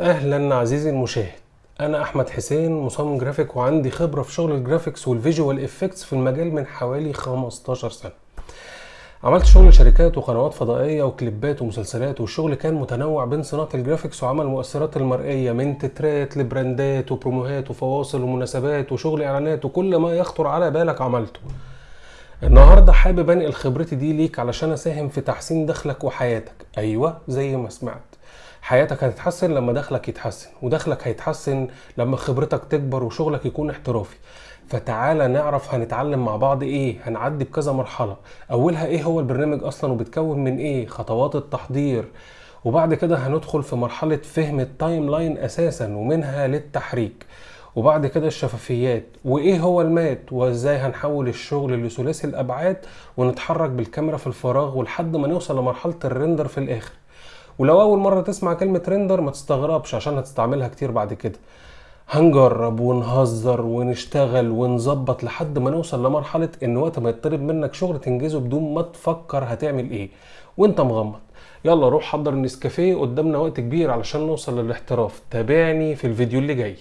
أهلا عزيزي المشاهد. أنا أحمد حسين مصمم جرافيك وعندي خبرة في شغل ال graphics وال visual effects في المجال من حوالي 15 سنة. عملت شغل شركات وقنوات فضائية وكليبات ومسلسلات والشغل كان متنوع بين صناعة ال graphics وعمل المؤثرات المرئية من تترات لبراندات وبروموهات وفواصل ومناسبات وشغل إعلانات وكل ما يخطر على بالك عملته. النهارده حابب أنقل خبرتي دي ليك علشان أساهم في تحسين دخلك وحياتك. أيوه زي ما سمعت. حياتك هتتحسن لما دخلك يتحسن ودخلك هيتحسن لما خبرتك تكبر وشغلك يكون احترافي. فتعالى نعرف هنتعلم مع بعض إيه هنعدي بكذا مرحلة. أولها إيه هو البرنامج أصلا وبتكون من إيه؟ خطوات التحضير. وبعد كده هندخل في مرحلة فهم ال timeline أساسا ومنها للتحريك. وبعد كده الشفافيات. وإيه هو ال matte؟ وإزاي هنحول الشغل لثلاثي الأبعاد ونتحرك بالكاميرا في الفراغ ولحد ما نوصل لمرحلة ال render في الآخر. ولو أول مرة تسمع كلمة ريندر ما تستغربش عشان هتستعملها كتير بعد كده. هنجرب ونهزر ونشتغل ونظبط لحد ما نوصل لمرحلة إن وقت ما يطلب منك شغل تنجزه بدون ما تفكر هتعمل إيه. وأنت مغمض. يلا روح حضر النسكافيه قدامنا وقت كبير علشان نوصل للاحتراف. تابعني في الفيديو اللي جاي.